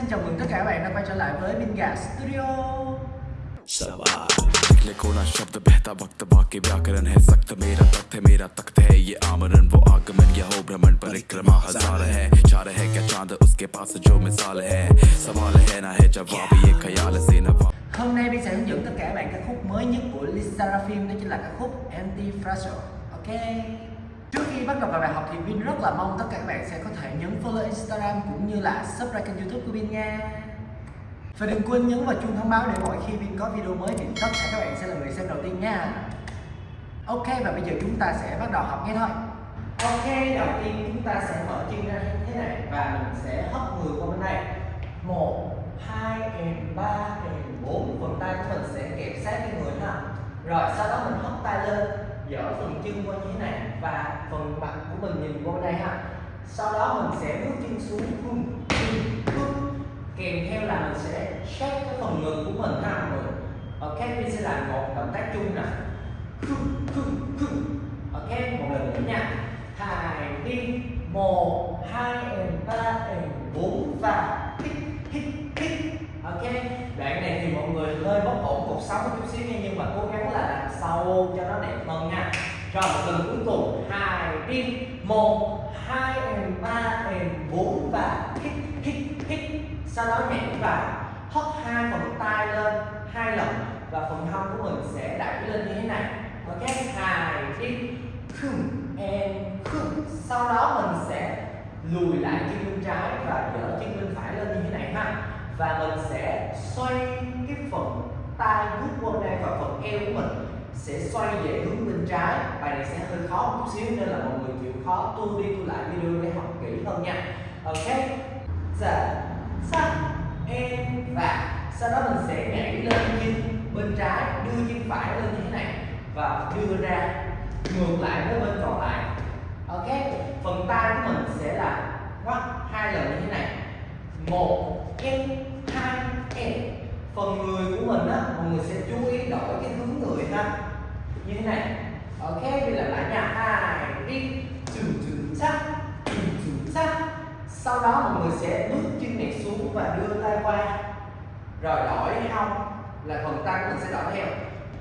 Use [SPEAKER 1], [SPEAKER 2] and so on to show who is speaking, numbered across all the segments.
[SPEAKER 1] xin chào mừng tất cả các bạn đã quay trở lại với Minga Studio
[SPEAKER 2] सवाल निकले कोना शब्द बहता वक्त बाकी व्याकरण है सख्त मेरा तख्त है मेरा तख्त है ये आमरण वो आगमन यह हो भ्रमण परिक्रमा हजार है चार है क्या चांद उसके पास जो मिसाल है सवाल है ना है जवाब ये ख्याल से नवाब
[SPEAKER 1] Hôm nay Bin sẽ hướng dẫn tất cả các bạn ca khúc mới nhất của Lisa Phim đó chính là ca khúc Anti Fragile Ok Trước khi bắt đầu vào bài học thì Bin rất là mong tất cả các bạn sẽ có thể nhấn follow Instagram cũng như là subscribe kênh youtube của Bin nha. Và đừng quên nhấn vào chuông thông báo để mỗi khi Bin có video mới thì tất cả các bạn sẽ là người xem đầu tiên nha. Ok và bây giờ chúng ta sẽ bắt đầu học ngay thôi. Ok, đầu tiên chúng ta sẽ mở chân ra như thế này và mình sẽ hất người qua bên này. một hai and ba and bốn. Phần tay của mình sẽ kẹp sát cái người ha. Rồi sau đó mình hất tay lên dở phần chân qua như thế này và phần mặt của mình nhìn qua bên đây ha sau đó mình sẽ bước chân xuống hum hum kèm theo là mình sẽ shake cái phần ngực của mình ha, mọi người. Ok, mình sẽ làm một động tác chung nè. Ok, một lần nữa nha. Hai đi. Một, hai and ba and bốn và hít hít hít. Ok, đoạn này thì mọi người hơi bất ổn cuộc sống một chút xíu nha, nhưng mà cố gắng là làm sâu cho nó đẹp hơn nha. Rồi, một lần cuối cùng. Hai đi. Một hai em, ba em, bốn và hít hít hít sau đó nhảy vào hất hai phần tay lên, hai lần. Và phần hông của mình sẽ đẩy lên như thế này. Ok hai đi. Khum em khum sau đó mình sẽ lùi lại chân bên trái và dở chân bên phải lên như thế này ha. Và mình sẽ xoay cái phần tay rút qua đây và phần eo của mình sẽ xoay về hướng bên trái. Bài này sẽ hơi khó một chút xíu, nên là mọi người chịu khó tu đi tu lại video để học kỹ hơn nha. Ok. Dạ. Giờ sắc em và sau đó mình sẽ nhảy lên chân bên trái, đưa chân phải lên như thế này và đưa ra, ngược lại với bên còn lại. Ok. Phần tay của mình sẽ là ngoắt hai lần như thế này. Một, em, hai, em. Phần người của mình á, mọi người sẽ chú ý đổi cái hướng người ha như thế này. Ok, bây là lại nha hai đi. Trừ trừ, chắc. Trừ trừ, chắc. Sau đó mọi người sẽ bước chân này xuống và đưa tay qua. Rồi đổi hông là phần tay mình sẽ đổi theo.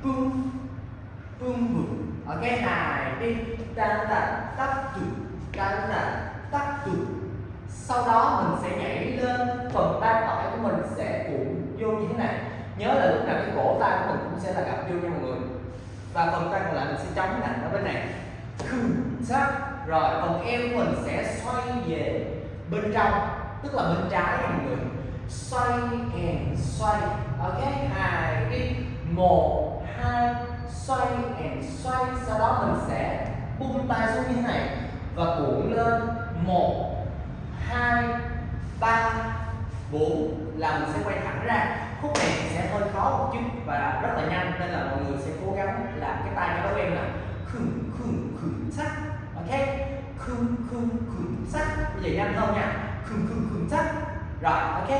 [SPEAKER 1] Cung cung bụng ok hai đi. Tan tan tắt trừ tan tan tắt trừ sau đó mình sẽ nhảy lên. Phần tay phải của mình sẽ cuộn vô như thế này. Nhớ là lúc nào cái cổ tay của mình cũng sẽ là gặp vô nha mọi người và phần tay còn lại mình sẽ chống nặng ở bên này. Sát rồi, phần eo của mình sẽ xoay về bên trong, tức là bên trái mọi người. Xoay and xoay. Ok, hai, đi. Một, hai, xoay and xoay. Sau đó mình sẽ buông tay xuống như thế này và cuộn lên. Một, hai, ba, bốn, là mình sẽ quay thẳng ra khúc này sẽ hơi khó một chút và rất là nhanh nên là mọi người sẽ cố gắng cái tay cho nó là khum khum khum sắc ok khum khum khum sắc bây giờ nhanh hơn nha khum khum khum sắc rồi ok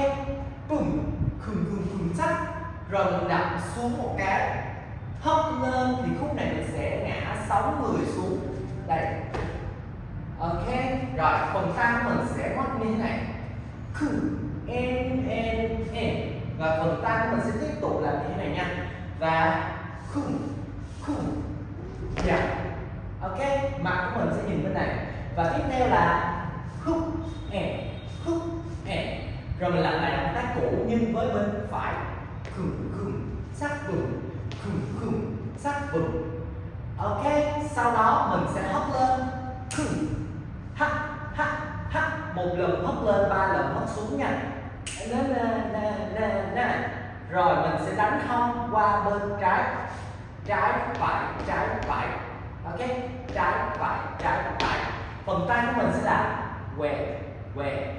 [SPEAKER 1] bum khum khum khum sắc rồi mình đặt xuống một cái hất lên thì khúc này mình sẽ ngã sáu người xuống đây ok rồi phần tay mình sẽ ngoắt như thế này khum en en en và phần tay của mình sẽ tiếp tục làm như thế này nha và khum khum dạ ok? Mặt của mình sẽ nhìn bên này. Và tiếp theo là khúc en khúc en rồi mình làm lại động tác cũ nhưng với bên phải. Khum khum sắc vùng khum khum sắc vùng ok? Sau đó mình sẽ hất lên. Khum hắt hắt hắt. Một lần hất lên, ba lần hất xuống nha. Na na na na na. Rồi mình sẽ đánh hông qua bên trái. Trái phải trái phải ok? Trái phải trái phải. Phần tay của mình sẽ là què què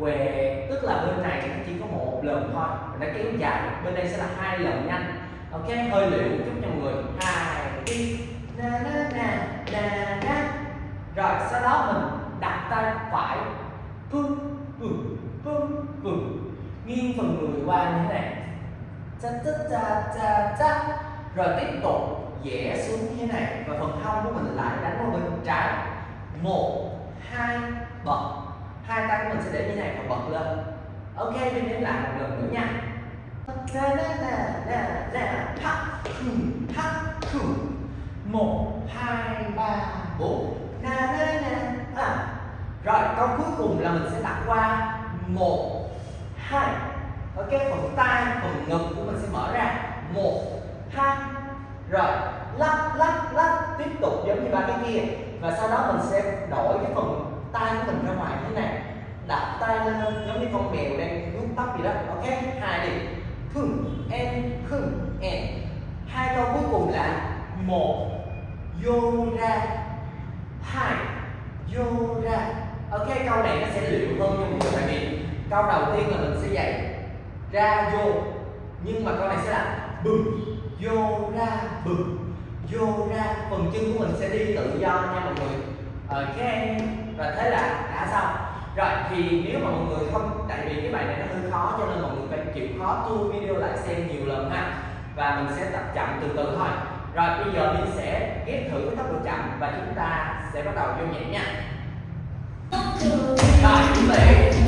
[SPEAKER 1] què. Tức là bên này nó chỉ có một lần thôi nó kéo dài. Bên đây sẽ là hai lần nhanh. Ok? Hơi liệu chút cho mọi người. Hai, đi. Na na na na na. Rồi, sau đó mình đặt tay phải. Cương cương cương cương nghiêng phần người qua như thế này. Cha cha cha cha cha. Rồi tiếp tục dẻ xuống như thế này. Và phần hông của mình lại đánh vào bên trái. Một, hai, bật. Hai tay của mình sẽ để như thế này và bật lên. Ok, mình đến lại một lần nữa nha. Na na na na na ha một, hai, ba, bốn. Na na na à rồi, câu cuối cùng là mình sẽ đặt qua. Một, hai. Ok, phần tay, phần ngực của mình sẽ mở ra một hai rồi lắc lắc lắc tiếp tục giống như ba cái kia và sau đó mình sẽ đổi cái phần tay của mình ra ngoài như thế này. Đặt tay lên giống như con mèo đang vuốt tóc gì đó, ok? Hai đi. Khưng em khưng em. Hai câu cuối cùng là một. Vô ra. Hai. Vô ra. Ok, câu này nó sẽ liệu hơn cho mọi người, tại vì câu đầu tiên là mình sẽ dạy ra vô. Nhưng mà câu này sẽ là bừng. Vô ra bừng vô ra phần chân của mình sẽ đi tự do nha mọi người. Ok và thế là đã xong. Rồi thì nếu mà mọi người không tại vì cái bài này nó hơi khó cho nên mọi người phải chịu khó tua video lại xem nhiều lần ha. Và mình sẽ tập chậm từ từ thôi. Rồi bây giờ mình sẽ ghép thử với tốc độ chậm và chúng ta sẽ bắt đầu vô nhảy nha. Rồi chuẩn bị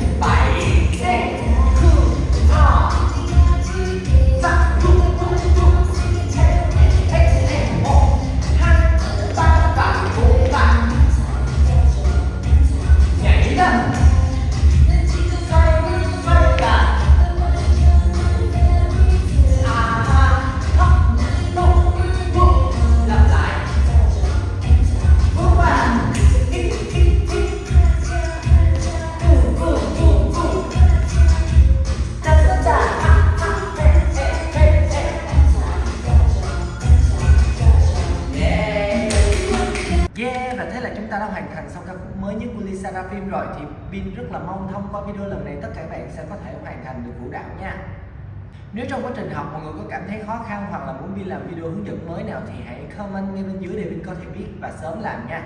[SPEAKER 1] ta đã hoàn thành xong ca khúc mới nhất của Lisa Rapim rồi, Thì Bin rất là mong thông qua video lần này tất cả bạn sẽ có thể hoàn thành được vũ đạo nha. Nếu trong quá trình học mọi người có cảm thấy khó khăn hoặc là muốn Bin làm video hướng dẫn mới nào Thì hãy comment ngay bên dưới để Bin có thể biết và sớm làm nha.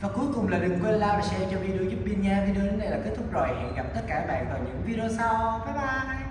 [SPEAKER 1] Và cuối cùng là đừng quên like và share cho video giúp Bin nha. Video đến đây là kết thúc rồi. Hẹn gặp tất cả bạn vào những video sau. Bye bye.